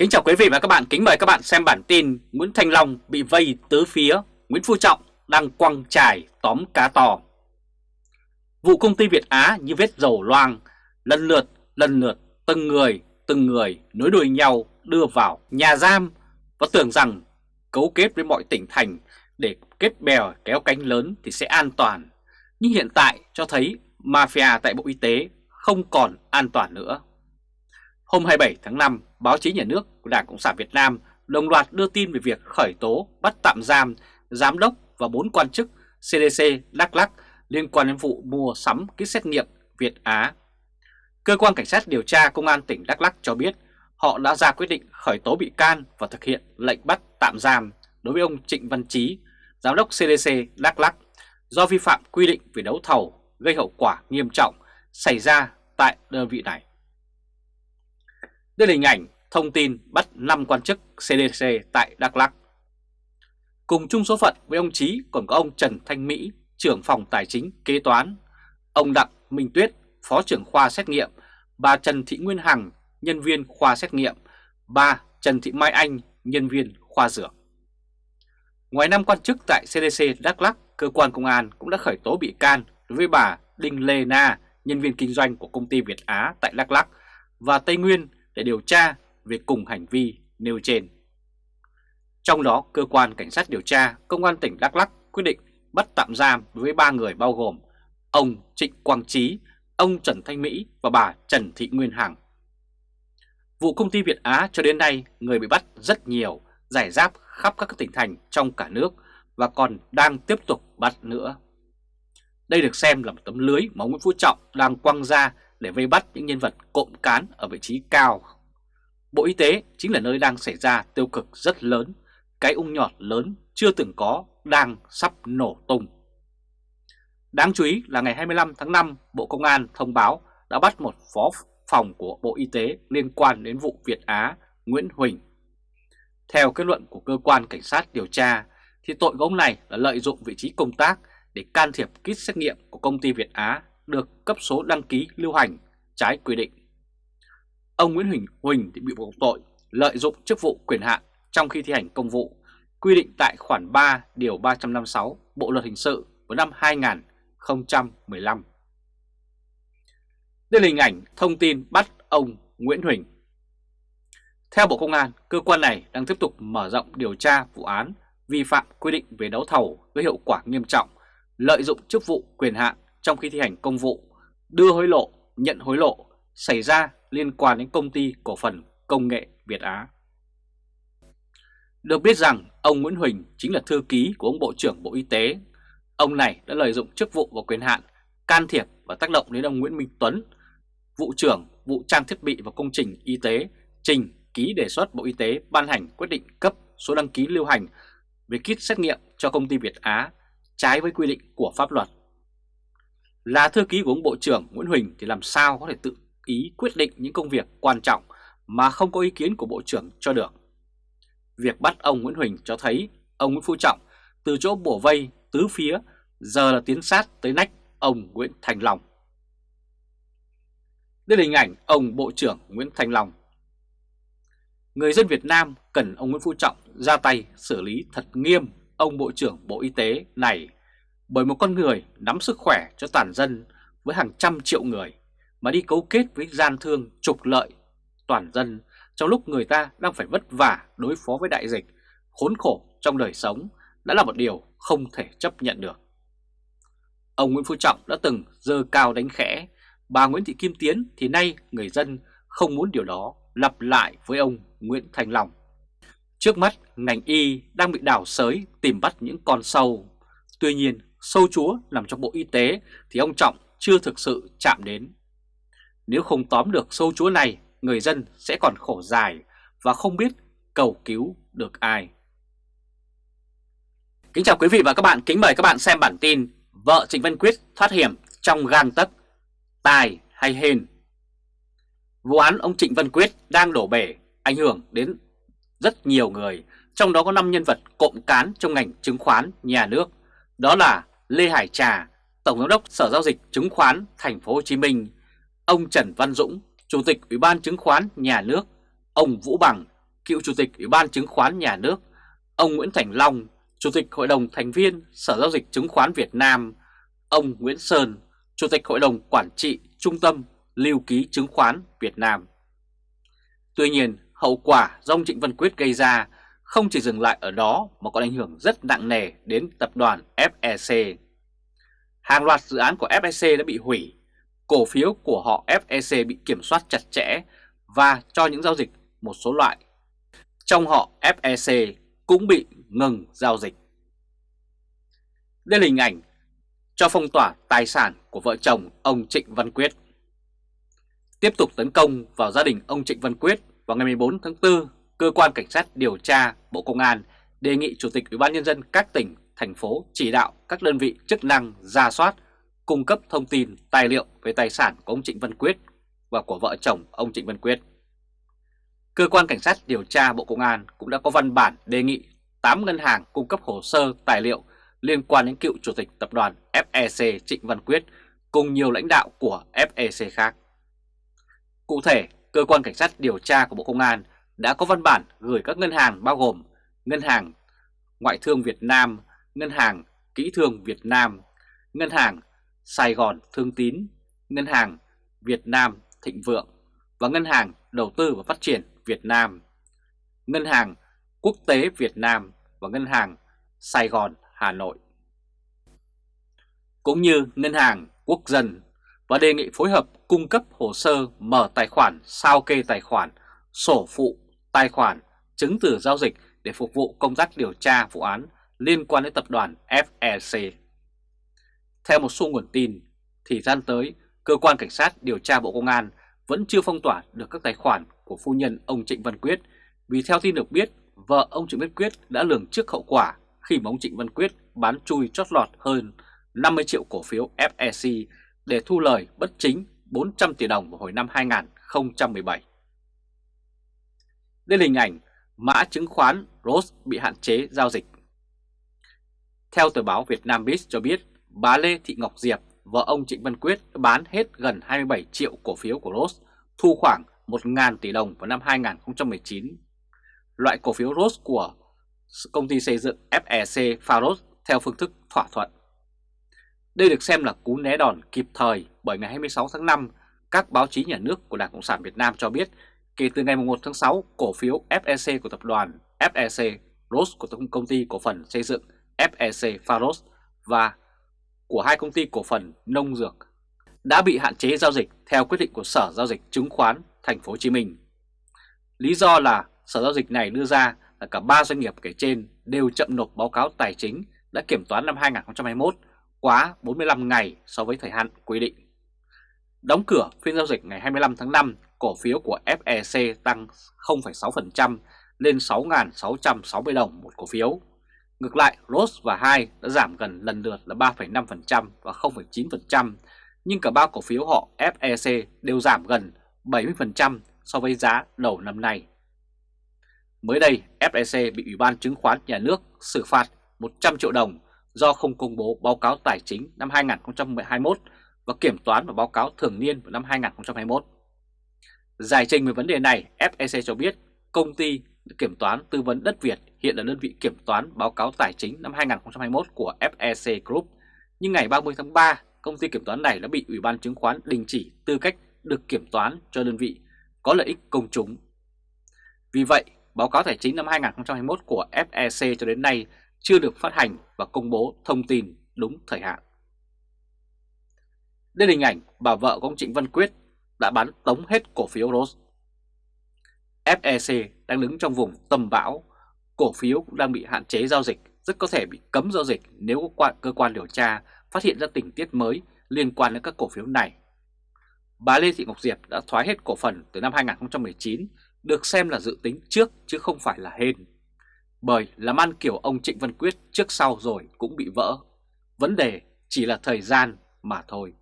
Kính chào quý vị và các bạn, kính mời các bạn xem bản tin Nguyễn Thanh Long bị vây tứ phía, Nguyễn Phú Trọng đang quăng trải tóm cá to. Vụ công ty Việt Á như vết dầu loang, lần lượt, lần lượt, từng người, từng người nối đuôi nhau đưa vào nhà giam và tưởng rằng cấu kết với mọi tỉnh thành để kết bèo kéo cánh lớn thì sẽ an toàn. Nhưng hiện tại cho thấy mafia tại Bộ Y tế không còn an toàn nữa. Hôm 27 tháng 5, báo chí nhà nước của Đảng Cộng sản Việt Nam đồng loạt đưa tin về việc khởi tố bắt tạm giam giám đốc và 4 quan chức CDC Đắk Lắc liên quan đến vụ mua sắm kit xét nghiệm Việt Á. Cơ quan Cảnh sát điều tra Công an tỉnh Đắk Lắc cho biết họ đã ra quyết định khởi tố bị can và thực hiện lệnh bắt tạm giam đối với ông Trịnh Văn Chí, Giám đốc CDC Đắk Lắc, do vi phạm quy định về đấu thầu gây hậu quả nghiêm trọng xảy ra tại đơn vị này. Đây là hình ảnh thông tin bắt 5 quan chức CDC tại Đắk Lắk. Cùng chung số phận với ông Chí còn có ông Trần Thanh Mỹ, trưởng phòng tài chính kế toán, ông Đặng Minh Tuyết, phó trưởng khoa xét nghiệm, bà Trần Thị Nguyên Hằng, nhân viên khoa xét nghiệm, bà Trần Thị Mai Anh, nhân viên khoa dược. Ngoài năm quan chức tại CDC Đắk Lắk, cơ quan công an cũng đã khởi tố bị can đối với bà Đinh Lê Na, nhân viên kinh doanh của công ty Việt Á tại Đắk Lắk và Tây Nguyên để điều tra về cùng hành vi nêu trên. Trong đó, cơ quan cảnh sát điều tra Công an tỉnh Đắk Lắk quyết định bắt tạm giam với ba người bao gồm ông Trịnh Quang Trí, ông Trần Thanh Mỹ và bà Trần Thị Nguyên Hằng. Vụ công ty Việt Á cho đến nay người bị bắt rất nhiều, giải rác khắp các tỉnh thành trong cả nước và còn đang tiếp tục bắt nữa. Đây được xem là một tấm lưới mà Nguyễn Phú Trọng đang quăng ra để vây bắt những nhân vật cộm cán ở vị trí cao. Bộ Y tế chính là nơi đang xảy ra tiêu cực rất lớn, cái ung nhọt lớn chưa từng có đang sắp nổ tung. Đáng chú ý là ngày 25 tháng 5, Bộ Công an thông báo đã bắt một phó phòng của Bộ Y tế liên quan đến vụ Việt Á Nguyễn Huỳnh. Theo kết luận của cơ quan cảnh sát điều tra, thì tội của ông này là lợi dụng vị trí công tác để can thiệp kit xét nghiệm của công ty Việt Á được cấp số đăng ký lưu hành trái quy định. Ông Nguyễn Huỳnh Huỳnh thì bị buộc tội lợi dụng chức vụ quyền hạn trong khi thi hành công vụ quy định tại khoản 3 điều 356 Bộ luật hình sự của năm 2015. Đây là hình ảnh thông tin bắt ông Nguyễn Huỳnh. Theo Bộ Công an, cơ quan này đang tiếp tục mở rộng điều tra vụ án vi phạm quy định về đấu thầu với hiệu quả nghiêm trọng, lợi dụng chức vụ quyền hạn trong khi thi hành công vụ, đưa hối lộ, nhận hối lộ xảy ra liên quan đến công ty cổ phần công nghệ Việt Á. Được biết rằng ông Nguyễn Huỳnh chính là thư ký của ông Bộ trưởng Bộ Y tế. Ông này đã lợi dụng chức vụ và quyền hạn can thiệp và tác động đến ông Nguyễn Minh Tuấn, vụ trưởng vụ trang thiết bị và công trình y tế, trình ký đề xuất Bộ Y tế ban hành quyết định cấp số đăng ký lưu hành về kit xét nghiệm cho công ty Việt Á trái với quy định của pháp luật. Là thư ký của ông Bộ trưởng Nguyễn Huỳnh thì làm sao có thể tự ý quyết định những công việc quan trọng mà không có ý kiến của Bộ trưởng cho được. Việc bắt ông Nguyễn Huỳnh cho thấy ông Nguyễn Phú Trọng từ chỗ bổ vây tứ phía giờ là tiến sát tới nách ông Nguyễn Thành Long. Đây là hình ảnh ông Bộ trưởng Nguyễn Thành Long. Người dân Việt Nam cần ông Nguyễn Phú Trọng ra tay xử lý thật nghiêm ông Bộ trưởng Bộ Y tế này bởi một con người nắm sức khỏe cho toàn dân với hàng trăm triệu người mà đi cấu kết với gian thương trục lợi toàn dân trong lúc người ta đang phải vất vả đối phó với đại dịch, khốn khổ trong đời sống đã là một điều không thể chấp nhận được. Ông Nguyễn Phú Trọng đã từng dơ cao đánh khẽ, bà Nguyễn Thị Kim Tiến thì nay người dân không muốn điều đó lặp lại với ông Nguyễn Thành Long. Trước mắt, ngành y đang bị đảo sới tìm bắt những con sâu. Tuy nhiên, sâu chúa nằm trong Bộ Y tế thì ông Trọng chưa thực sự chạm đến. Nếu không tóm được sâu chúa này, người dân sẽ còn khổ dài và không biết cầu cứu được ai. Kính chào quý vị và các bạn, kính mời các bạn xem bản tin Vợ Trịnh Văn Quyết thoát hiểm trong gang tấc, tài hay hên. Vụ án ông Trịnh Văn Quyết đang đổ bể, ảnh hưởng đến rất nhiều người, trong đó có 5 nhân vật cộng cán trong ngành chứng khoán nhà nước. Đó là Lê Hải Trà, Tổng giám đốc Sở giao dịch chứng khoán Thành phố Hồ Chí Minh, ông Trần Văn Dũng, Chủ tịch Ủy ban chứng khoán nhà nước, ông Vũ Bằng, cựu Chủ tịch Ủy ban Chứng khoán Nhà nước, ông Nguyễn Thành Long, Chủ tịch Hội đồng Thành viên Sở Giao dịch Chứng khoán Việt Nam, ông Nguyễn Sơn, Chủ tịch Hội đồng Quản trị Trung tâm Lưu ký Chứng khoán Việt Nam. Tuy nhiên, hậu quả do ông Trịnh Văn Quyết gây ra không chỉ dừng lại ở đó mà còn ảnh hưởng rất nặng nề đến tập đoàn FEC. Hàng loạt dự án của FEC đã bị hủy, cổ phiếu của họ FEC bị kiểm soát chặt chẽ và cho những giao dịch một số loại. Trong họ FEC cũng bị ngừng giao dịch. Đây là hình ảnh cho phong tỏa tài sản của vợ chồng ông Trịnh Văn Quyết. Tiếp tục tấn công vào gia đình ông Trịnh Văn Quyết vào ngày 14 tháng 4, Cơ quan Cảnh sát điều tra Bộ Công an đề nghị Chủ tịch Ủy ban Nhân dân các tỉnh, thành phố chỉ đạo các đơn vị chức năng ra soát, cung cấp thông tin, tài liệu về tài sản của ông Trịnh Văn Quyết và của vợ chồng ông Trịnh Văn Quyết. Cơ quan Cảnh sát điều tra Bộ Công an cũng đã có văn bản đề nghị 8 ngân hàng cung cấp hồ sơ tài liệu liên quan đến cựu Chủ tịch Tập đoàn FEC Trịnh Văn Quyết cùng nhiều lãnh đạo của FEC khác. Cụ thể, Cơ quan Cảnh sát điều tra của Bộ Công an đã có văn bản gửi các ngân hàng bao gồm Ngân hàng Ngoại thương Việt Nam, Ngân hàng Kỹ thương Việt Nam, Ngân hàng Sài Gòn Thương Tín, Ngân hàng Việt Nam Thịnh Vượng và Ngân hàng Đầu tư và Phát triển Việt Nam, Ngân hàng Quốc tế Việt Nam và Ngân hàng Sài Gòn Hà Nội. Cũng như Ngân hàng Quốc dân và đề nghị phối hợp cung cấp hồ sơ mở tài khoản, sao kê tài khoản, sổ phụ, tài khoản, chứng từ giao dịch để phục vụ công tác điều tra vụ án liên quan đến tập đoàn FEC. Theo một số nguồn tin, thì gian tới, Cơ quan Cảnh sát điều tra Bộ Công an vẫn chưa phong tỏa được các tài khoản của phu nhân ông Trịnh Văn Quyết vì theo tin được biết, vợ ông Trịnh Văn Quyết đã lường trước hậu quả khi mà ông Trịnh Văn Quyết bán chui chót lọt hơn 50 triệu cổ phiếu FEC để thu lời bất chính 400 tỷ đồng vào hồi năm 2017. Đây là hình ảnh mã chứng khoán ROS bị hạn chế giao dịch. Theo tờ báo Việt Nam Biz cho biết, bà Lê Thị Ngọc Diệp, vợ ông Trịnh Văn Quyết bán hết gần 27 triệu cổ phiếu của ROS, thu khoảng 1.000 tỷ đồng vào năm 2019. Loại cổ phiếu ROS của công ty xây dựng FEC Faros theo phương thức thỏa thuận. Đây được xem là cú né đòn kịp thời bởi ngày 26 tháng 5, các báo chí nhà nước của Đảng Cộng sản Việt Nam cho biết kể từ ngày 1 tháng 6, cổ phiếu FEC của tập đoàn FEC ROS của công ty cổ phần xây dựng FEC Faros và của hai công ty cổ phần nông dược đã bị hạn chế giao dịch theo quyết định của Sở Giao dịch Chứng khoán Thành phố Hồ Chí Minh. Lý do là Sở Giao dịch này đưa ra là cả ba doanh nghiệp kể trên đều chậm nộp báo cáo tài chính đã kiểm toán năm 2021 quá 45 ngày so với thời hạn quy định. Đóng cửa phiên giao dịch ngày 25 tháng 5, cổ phiếu của FEC tăng 0,6% lên 6.660 đồng một cổ phiếu. Ngược lại, ROS và hai đã giảm gần lần lượt là 3,5% và 0,9%, nhưng cả ba cổ phiếu họ FEC đều giảm gần 70% so với giá đầu năm nay. Mới đây, FEC bị Ủy ban Chứng khoán Nhà nước xử phạt 100 triệu đồng do không công bố báo cáo tài chính năm 2021 và kiểm toán và báo cáo thường niên vào năm 2021. Giải trình về vấn đề này, FEC cho biết công ty kiểm toán tư vấn đất Việt hiện là đơn vị kiểm toán báo cáo tài chính năm 2021 của FEC Group, nhưng ngày 30 tháng 3, công ty kiểm toán này đã bị Ủy ban chứng khoán đình chỉ tư cách được kiểm toán cho đơn vị có lợi ích công chúng. Vì vậy, báo cáo tài chính năm 2021 của FEC cho đến nay chưa được phát hành và công bố thông tin đúng thời hạn. Đây là hình ảnh bà vợ của ông Trịnh Văn Quyết đã bán tống hết cổ phiếu Rose. FEC đang đứng trong vùng tầm bão, cổ phiếu cũng đang bị hạn chế giao dịch, rất có thể bị cấm giao dịch nếu cơ quan điều tra phát hiện ra tình tiết mới liên quan đến các cổ phiếu này. Bà Lê Thị Ngọc Diệp đã thoái hết cổ phần từ năm 2019, được xem là dự tính trước chứ không phải là hên. Bởi làm ăn kiểu ông Trịnh Văn Quyết trước sau rồi cũng bị vỡ. Vấn đề chỉ là thời gian mà thôi.